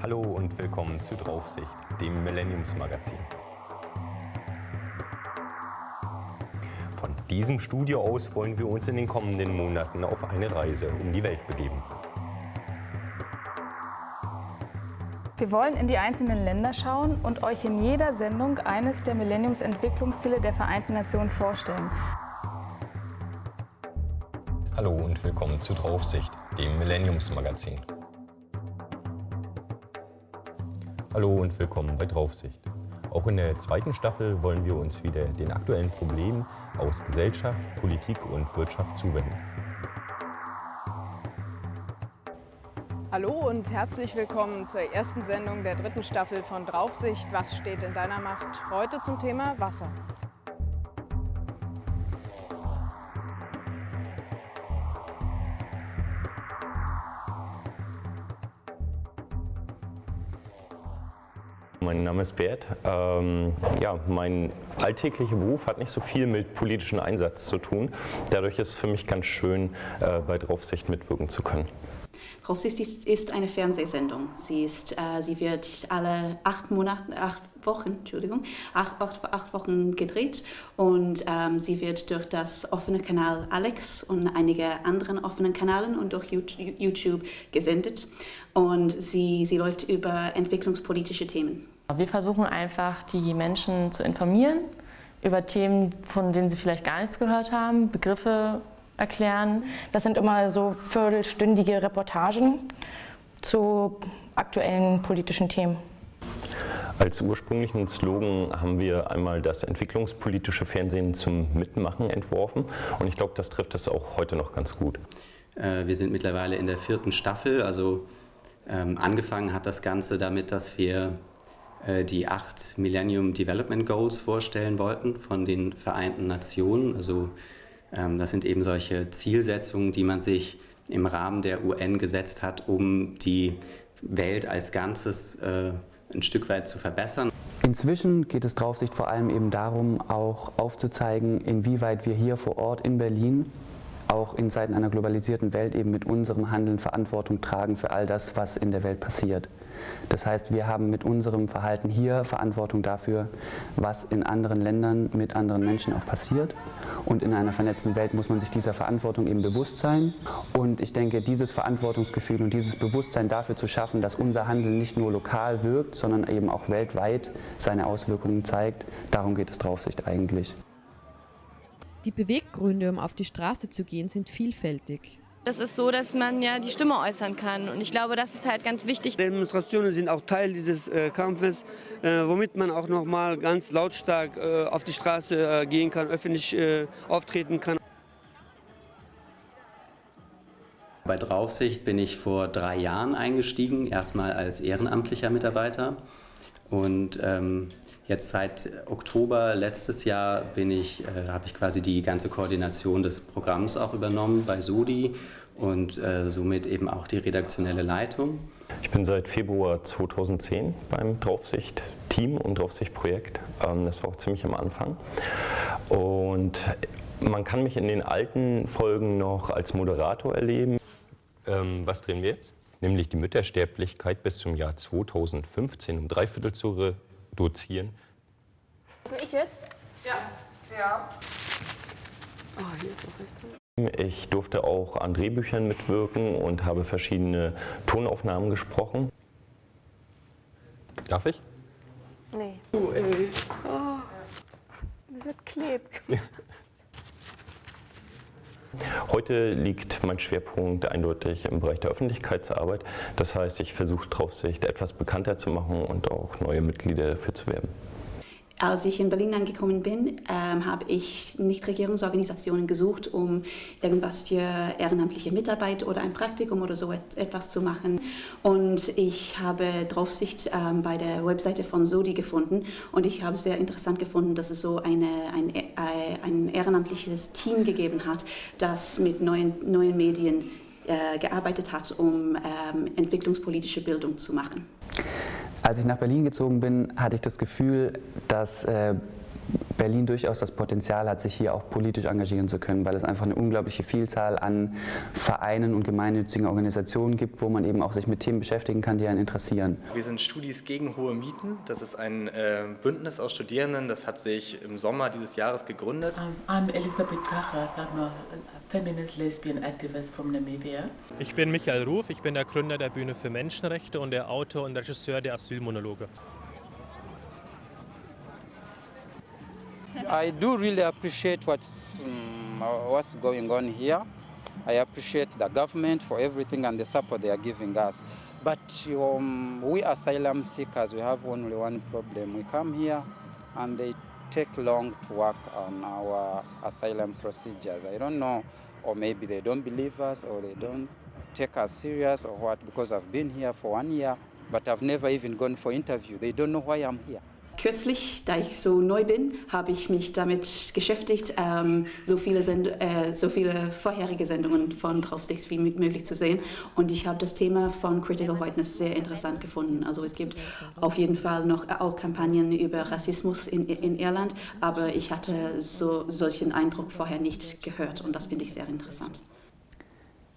Hallo und willkommen zu Draufsicht, dem Millenniumsmagazin. Von diesem Studio aus wollen wir uns in den kommenden Monaten auf eine Reise um die Welt begeben. Wir wollen in die einzelnen Länder schauen und euch in jeder Sendung eines der Millenniumsentwicklungsziele der Vereinten Nationen vorstellen. Hallo und willkommen zu Draufsicht, dem Millenniumsmagazin. Hallo und willkommen bei Draufsicht. Auch in der zweiten Staffel wollen wir uns wieder den aktuellen Problemen aus Gesellschaft, Politik und Wirtschaft zuwenden. Hallo und herzlich willkommen zur ersten Sendung der dritten Staffel von Draufsicht. Was steht in deiner Macht? Heute zum Thema Wasser. Mein Name ist Bert. Ähm, ja, mein alltäglicher Beruf hat nicht so viel mit politischem Einsatz zu tun. Dadurch ist es für mich ganz schön, äh, bei Draufsicht mitwirken zu können. Draufsicht ist, eine Fernsehsendung. Sie, ist, äh, sie wird alle acht Monate, acht Wochen, Entschuldigung, acht, acht, acht Wochen gedreht und ähm, sie wird durch das offene Kanal Alex und einige anderen offenen Kanälen und durch YouTube gesendet und sie, sie läuft über entwicklungspolitische Themen. Wir versuchen einfach, die Menschen zu informieren über Themen, von denen sie vielleicht gar nichts gehört haben, Begriffe erklären. Das sind immer so viertelstündige Reportagen zu aktuellen politischen Themen. Als ursprünglichen Slogan haben wir einmal das entwicklungspolitische Fernsehen zum Mitmachen entworfen und ich glaube, das trifft das auch heute noch ganz gut. Äh, wir sind mittlerweile in der vierten Staffel, also ähm, angefangen hat das Ganze damit, dass wir die acht Millennium Development Goals vorstellen wollten von den Vereinten Nationen. Also ähm, das sind eben solche Zielsetzungen, die man sich im Rahmen der UN gesetzt hat, um die Welt als Ganzes äh, ein Stück weit zu verbessern. Inzwischen geht es Draufsicht vor allem eben darum, auch aufzuzeigen, inwieweit wir hier vor Ort in Berlin auch in Zeiten einer globalisierten Welt eben mit unserem Handeln Verantwortung tragen für all das, was in der Welt passiert. Das heißt, wir haben mit unserem Verhalten hier Verantwortung dafür, was in anderen Ländern mit anderen Menschen auch passiert. Und in einer vernetzten Welt muss man sich dieser Verantwortung eben bewusst sein. Und ich denke, dieses Verantwortungsgefühl und dieses Bewusstsein dafür zu schaffen, dass unser Handeln nicht nur lokal wirkt, sondern eben auch weltweit seine Auswirkungen zeigt, darum geht es Draufsicht eigentlich. Die Beweggründe, um auf die Straße zu gehen, sind vielfältig. Das ist so, dass man ja die Stimme äußern kann und ich glaube, das ist halt ganz wichtig. Demonstrationen sind auch Teil dieses äh, Kampfes, äh, womit man auch noch mal ganz lautstark äh, auf die Straße äh, gehen kann, öffentlich äh, auftreten kann. Bei Draufsicht bin ich vor drei Jahren eingestiegen, erstmal als ehrenamtlicher Mitarbeiter und ähm, Jetzt seit Oktober letztes Jahr bin ich, äh, habe ich quasi die ganze Koordination des Programms auch übernommen bei Sudi und äh, somit eben auch die redaktionelle Leitung. Ich bin seit Februar 2010 beim Draufsicht-Team und Draufsicht-Projekt. Ähm, das war auch ziemlich am Anfang. Und man kann mich in den alten Folgen noch als Moderator erleben. Ähm, was drehen wir jetzt? Nämlich die Müttersterblichkeit bis zum Jahr 2015 um drei Viertel zu reduzieren. Bin ich jetzt? Ja. Ja. Oh, hier ist auch rechts. Ich durfte auch an Drehbüchern mitwirken und habe verschiedene Tonaufnahmen gesprochen. Darf ich? Nee. Oh, ey. Oh, das wird klebt. Heute liegt mein Schwerpunkt eindeutig im Bereich der Öffentlichkeitsarbeit. Das heißt, ich versuche Draufsicht etwas bekannter zu machen und auch neue Mitglieder dafür zu werben. Als ich in Berlin angekommen bin, ähm, habe ich Nichtregierungsorganisationen gesucht, um irgendwas für ehrenamtliche Mitarbeit oder ein Praktikum oder so et etwas zu machen. Und ich habe Draufsicht ähm, bei der Webseite von Sodi gefunden und ich habe sehr interessant gefunden, dass es so eine, ein, äh, ein ehrenamtliches Team gegeben hat, das mit neuen, neuen Medien äh, gearbeitet hat, um ähm, entwicklungspolitische Bildung zu machen. Als ich nach Berlin gezogen bin, hatte ich das Gefühl, dass äh, Berlin durchaus das Potenzial hat, sich hier auch politisch engagieren zu können, weil es einfach eine unglaubliche Vielzahl an Vereinen und gemeinnützigen Organisationen gibt, wo man eben auch sich mit Themen beschäftigen kann, die einen interessieren. Wir sind Studis gegen hohe Mieten. Das ist ein äh, Bündnis aus Studierenden, das hat sich im Sommer dieses Jahres gegründet. Um, I'm Elisabeth Kachas, I'm a feminist lesbian activist from Namibia. Ich bin Michael Ruf, ich bin der Gründer der Bühne für Menschenrechte und der Autor und Regisseur der Asylmonologe. I do really appreciate what's, um, what's going on here. I appreciate the government for everything and the support they are giving us. But um, we asylum seekers, we have only one problem. We come here and they take long to work on our asylum procedures. I don't know, or maybe they don't believe us or they don't take us serious or what, because I've been here for one year, but I've never even gone for interview. They don't know why I'm here. Kürzlich, da ich so neu bin, habe ich mich damit beschäftigt, ähm, so, viele Send äh, so viele vorherige Sendungen von Draufsicht wie möglich zu sehen. Und ich habe das Thema von Critical Whiteness sehr interessant gefunden. Also es gibt auf jeden Fall noch auch Kampagnen über Rassismus in, in Irland, aber ich hatte so, solchen Eindruck vorher nicht gehört und das finde ich sehr interessant.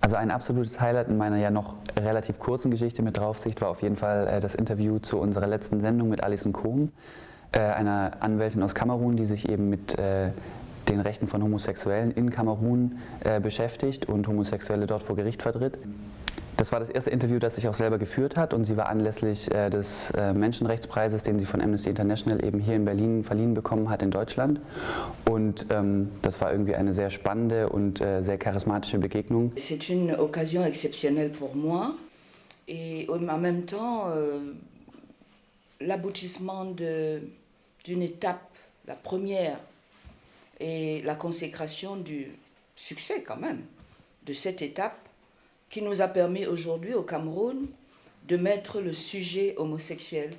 Also ein absolutes Highlight in meiner ja noch relativ kurzen Geschichte mit Draufsicht war auf jeden Fall äh, das Interview zu unserer letzten Sendung mit Alison Kohn, äh, einer Anwältin aus Kamerun, die sich eben mit äh, den Rechten von Homosexuellen in Kamerun beschäftigt und Homosexuelle dort vor Gericht vertritt. Das war das erste Interview, das sich auch selber geführt hat und sie war anlässlich äh, des äh, Menschenrechtspreises, den sie von Amnesty International eben hier in Berlin verliehen bekommen hat in Deutschland. Und ähm, das war irgendwie eine sehr spannende und äh, sehr charismatische Begegnung. C'est une occasion exceptionnelle pour moi et en même temps euh, l'aboutissement d'une étape, la première et la consécration du succès quand même de cette étape qui nous a permis aujourd'hui au Cameroun de mettre le sujet homosexuel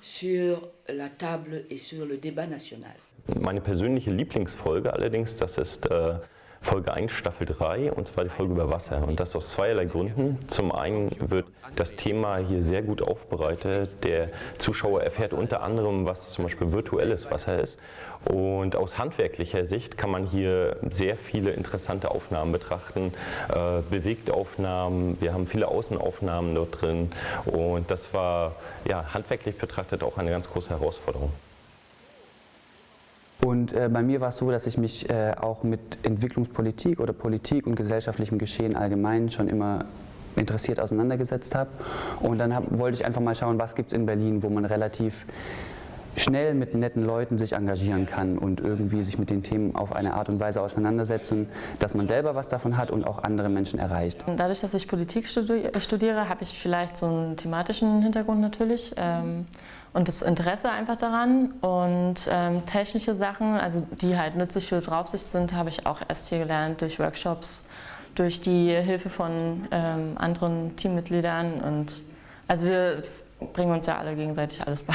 sur la table et sur le débat national. Meine persönliche Lieblingsfolge allerdings, das äh, Folge 1, Staffel 3, und zwar die Folge über Wasser. Und das aus zweierlei Gründen. Zum einen wird das Thema hier sehr gut aufbereitet. Der Zuschauer erfährt unter anderem, was zum Beispiel virtuelles Wasser ist. Und aus handwerklicher Sicht kann man hier sehr viele interessante Aufnahmen betrachten, äh, Bewegtaufnahmen, wir haben viele Außenaufnahmen dort drin und das war ja, handwerklich betrachtet auch eine ganz große Herausforderung. Und äh, bei mir war es so, dass ich mich äh, auch mit Entwicklungspolitik oder Politik und gesellschaftlichem Geschehen allgemein schon immer interessiert auseinandergesetzt habe. Und dann hab, wollte ich einfach mal schauen, was gibt es in Berlin, wo man relativ schnell mit netten Leuten sich engagieren kann und irgendwie sich mit den Themen auf eine Art und Weise auseinandersetzen, dass man selber was davon hat und auch andere Menschen erreicht. Dadurch, dass ich Politik studiere, habe ich vielleicht so einen thematischen Hintergrund natürlich ähm, und das Interesse einfach daran und ähm, technische Sachen, also die halt nützlich für Draufsicht sind, habe ich auch erst hier gelernt durch Workshops, durch die Hilfe von ähm, anderen Teammitgliedern und also wir bringen uns ja alle gegenseitig alles bei.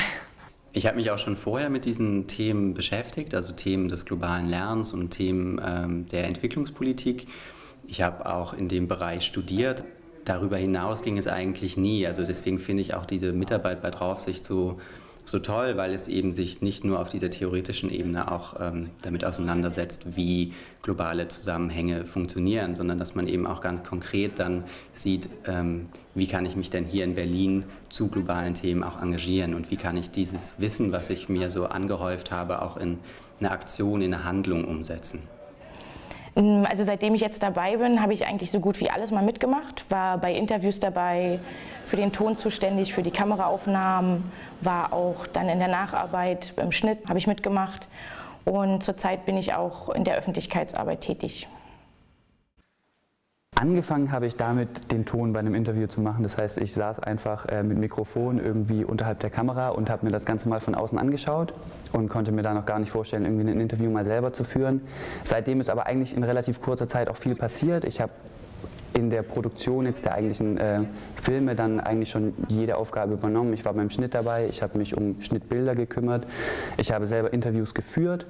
Ich habe mich auch schon vorher mit diesen Themen beschäftigt, also Themen des globalen Lernens und Themen ähm, der Entwicklungspolitik. Ich habe auch in dem Bereich studiert. Darüber hinaus ging es eigentlich nie. Also deswegen finde ich auch diese Mitarbeit bei Draufsicht so so toll, weil es eben sich nicht nur auf dieser theoretischen Ebene auch ähm, damit auseinandersetzt, wie globale Zusammenhänge funktionieren, sondern dass man eben auch ganz konkret dann sieht, ähm, wie kann ich mich denn hier in Berlin zu globalen Themen auch engagieren und wie kann ich dieses Wissen, was ich mir so angehäuft habe, auch in eine Aktion, in eine Handlung umsetzen. Mm, also seitdem ich jetzt dabei bin, habe ich eigentlich so gut wie alles mal mitgemacht, war bei Interviews dabei, für den Ton zuständig, für die Kameraaufnahmen, war auch dann in der Nacharbeit, beim Schnitt habe ich mitgemacht und zurzeit bin ich auch in der Öffentlichkeitsarbeit tätig. Angefangen habe ich damit, den Ton bei einem Interview zu machen. Das heißt, ich saß einfach äh, mit Mikrofon irgendwie unterhalb der Kamera und habe mir das Ganze mal von außen angeschaut und konnte mir da noch gar nicht vorstellen, irgendwie ein Interview mal selber zu führen. Seitdem ist aber eigentlich in relativ kurzer Zeit auch viel passiert. Ich habe in der Produktion jetzt der eigentlichen äh, Filme dann eigentlich schon jede Aufgabe übernommen. Ich war beim Schnitt dabei, ich habe mich um Schnittbilder gekümmert, ich habe selber Interviews geführt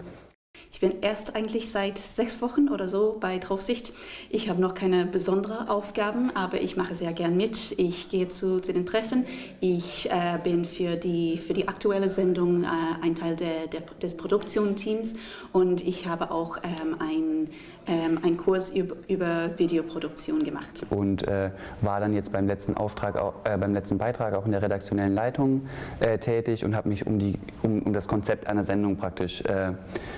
Ich bin erst eigentlich seit sechs Wochen oder so bei Draufsicht. Ich habe noch keine besonderen Aufgaben, aber ich mache sehr gern mit. Ich gehe zu, zu den Treffen. Ich äh, bin für die, für die aktuelle Sendung äh, ein Teil der, der, des Produktionsteams und ich habe auch ähm, ein ähm, einen Kurs über, Videoproduktion gemacht. Und äh, war dann jetzt beim letzten, Auftrag, äh, beim letzten Beitrag auch in der redaktionellen Leitung äh, tätig und habe mich um, die, um, um, das Konzept einer Sendung praktisch äh,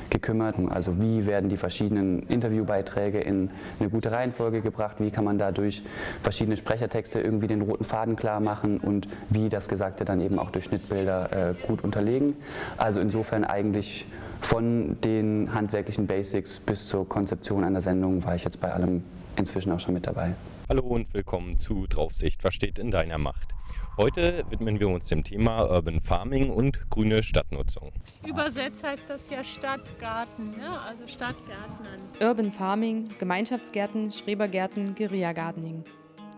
gekümmert. Also wie werden die verschiedenen Interviewbeiträge in eine gute Reihenfolge gebracht, wie kann man dadurch verschiedene Sprechertexte irgendwie den roten Faden klar machen und wie das Gesagte dann eben auch durch Schnittbilder äh, gut unterlegen. Also insofern eigentlich von den handwerklichen Basics bis zur Konzeption einer Sendung war ich jetzt bei allem inzwischen auch schon mit dabei. Hallo und willkommen zu Draufsicht, was steht in deiner Macht? Heute widmen wir uns dem Thema Urban Farming und grüne Stadtnutzung. Übersetzt heißt das ja Stadtgarten, ne? also Stadtgärtnern. Urban Farming, Gemeinschaftsgärten, Schrebergärten, Guerilla-Gardening.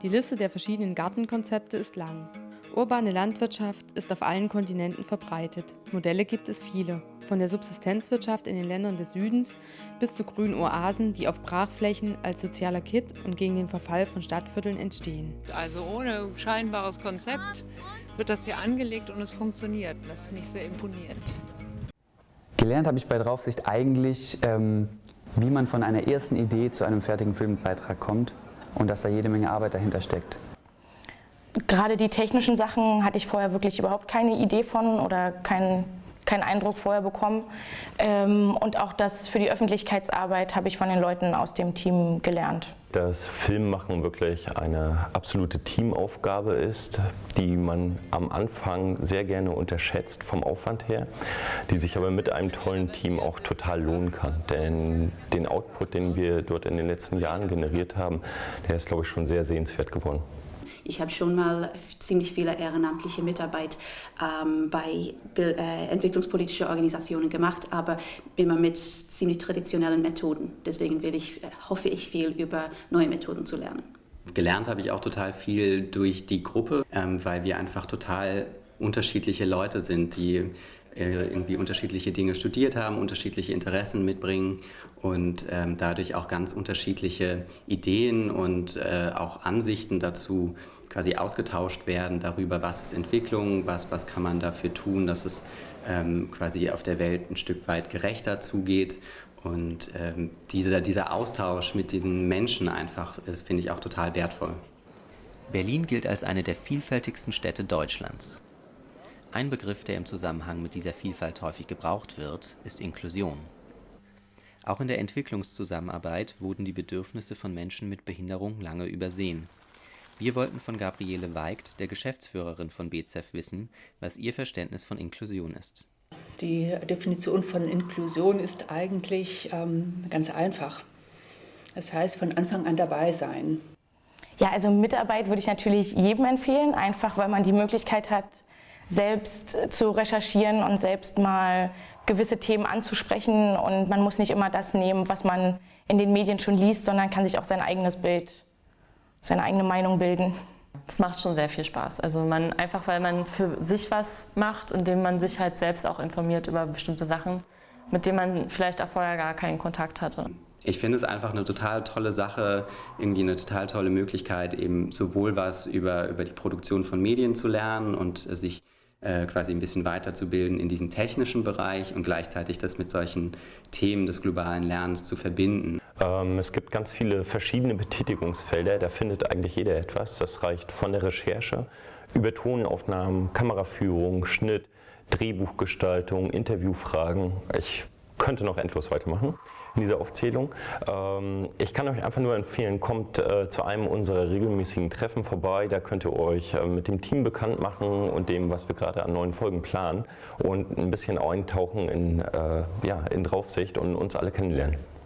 Die Liste der verschiedenen Gartenkonzepte ist lang. Urbane Landwirtschaft ist auf allen Kontinenten verbreitet. Modelle gibt es viele. Von der Subsistenzwirtschaft in den Ländern des Südens bis zu grünen Oasen, die auf Brachflächen als sozialer Kit und gegen den Verfall von Stadtvierteln entstehen. Also ohne scheinbares Konzept wird das hier angelegt und es funktioniert. Das finde ich sehr imponierend. Gelernt habe ich bei Draufsicht eigentlich, ähm, wie man von einer ersten Idee zu einem fertigen Filmbeitrag kommt und dass da jede Menge Arbeit dahinter steckt. Gerade die technischen Sachen hatte ich vorher wirklich überhaupt keine Idee von oder keinen keinen Eindruck vorher bekommen. Ähm, und auch das für die Öffentlichkeitsarbeit habe ich von den Leuten aus dem Team gelernt. Dass Filmmachen wirklich eine absolute Teamaufgabe ist, die man am Anfang sehr gerne unterschätzt vom Aufwand her, die sich aber mit einem tollen Team auch total lohnen kann. Denn den Output, den wir dort in den letzten Jahren generiert haben, der ist, glaube ich, schon sehr sehenswert geworden. Ich habe schon mal ziemlich viele ehrenamtliche Mitarbeit ähm, bei äh, entwicklungspolitischen Organisationen gemacht, aber immer mit ziemlich traditionellen Methoden. Deswegen will ich, äh, hoffe ich viel über neue Methoden zu lernen. Gelernt habe ich auch total viel durch die Gruppe, ähm, weil wir einfach total unterschiedliche Leute sind, die irgendwie unterschiedliche Dinge studiert haben, unterschiedliche Interessen mitbringen und ähm, dadurch auch ganz unterschiedliche Ideen und äh, auch Ansichten dazu quasi ausgetauscht werden darüber, was ist Entwicklung, was, was kann man dafür tun, dass es ähm, quasi auf der Welt ein Stück weit gerechter zugeht. Und ähm, dieser, dieser Austausch mit diesen Menschen einfach, finde ich auch total wertvoll. Berlin gilt als eine der vielfältigsten Städte Deutschlands. Ein Begriff, der im Zusammenhang mit dieser Vielfalt häufig gebraucht wird, ist Inklusion. Auch in der Entwicklungszusammenarbeit wurden die Bedürfnisse von Menschen mit Behinderung lange übersehen. Wir wollten von Gabriele Weigt, der Geschäftsführerin von BZEF, wissen, was ihr Verständnis von Inklusion ist. Die Definition von Inklusion ist eigentlich ähm, ganz einfach. Das heißt, von Anfang an dabei sein. Ja, also Mitarbeit würde ich natürlich jedem empfehlen, einfach weil man die Möglichkeit hat, selbst zu recherchieren und selbst mal gewisse Themen anzusprechen. Und man muss nicht immer das nehmen, was man in den Medien schon liest, sondern kann sich auch sein eigenes Bild, seine eigene Meinung bilden. Es macht schon sehr viel Spaß. Also man einfach, weil man für sich was macht, indem man sich halt selbst auch informiert über bestimmte Sachen, mit denen man vielleicht auch vorher gar keinen Kontakt hatte. Ich finde es einfach eine total tolle Sache, irgendwie eine total tolle Möglichkeit, eben sowohl was über, über die Produktion von Medien zu lernen und sich äh, quasi ein bisschen weiterzubilden in diesem technischen Bereich und gleichzeitig das mit solchen Themen des globalen Lernens zu verbinden. Ähm, es gibt ganz viele verschiedene Betätigungsfelder, da findet eigentlich jeder etwas. Das reicht von der Recherche über Tonaufnahmen, Kameraführung, Schnitt, Drehbuchgestaltung, Interviewfragen. Ich könnte noch endlos weitermachen in dieser Aufzählung. Ähm, ich kann euch einfach nur empfehlen, kommt äh, zu einem unserer regelmäßigen Treffen vorbei. Da könnt ihr euch äh, mit dem Team bekannt machen und dem, was wir gerade an neuen Folgen planen und ein bisschen eintauchen in, äh, ja, in Draufsicht und uns alle kennenlernen.